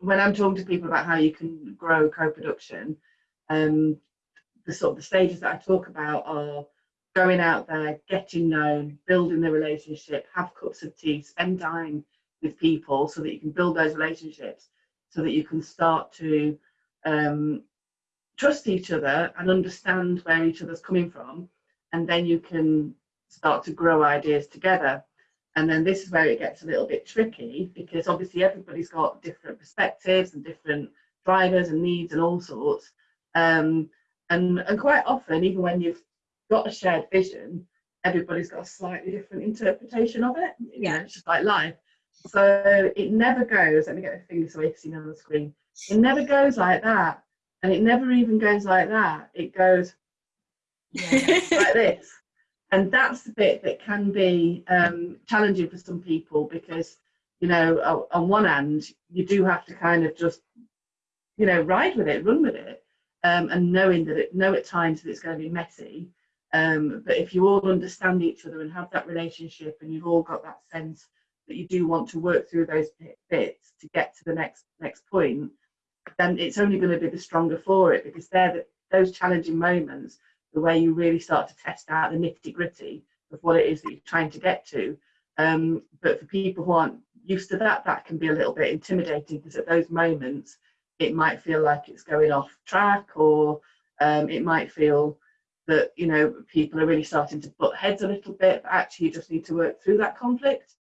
when I'm talking to people about how you can grow co-production, um, the sort of the stages that I talk about are going out there, getting known, building the relationship, have cups of tea, spend time with people so that you can build those relationships, so that you can start to um, trust each other and understand where each other's coming from, and then you can start to grow ideas together. And then this is where it gets a little bit tricky because obviously everybody's got different perspectives and different drivers and needs and all sorts. Um, and, and quite often, even when you've got a shared vision, everybody's got a slightly different interpretation of it. Yeah. it's just like life. So it never goes, let me get my fingers so you can on the screen. It never goes like that. And it never even goes like that. It goes like this. And that's the bit that can be um, challenging for some people because, you know, on one hand, you do have to kind of just, you know, ride with it, run with it, um, and knowing that it, know at times that it's going to be messy. Um, but if you all understand each other and have that relationship and you've all got that sense that you do want to work through those bits to get to the next next point, then it's only going to be the stronger for it because they're the, those challenging moments the way you really start to test out the nitty gritty of what it is that you're trying to get to. Um, but for people who aren't used to that, that can be a little bit intimidating because at those moments, it might feel like it's going off track or um, it might feel that, you know, people are really starting to butt heads a little bit, but actually you just need to work through that conflict.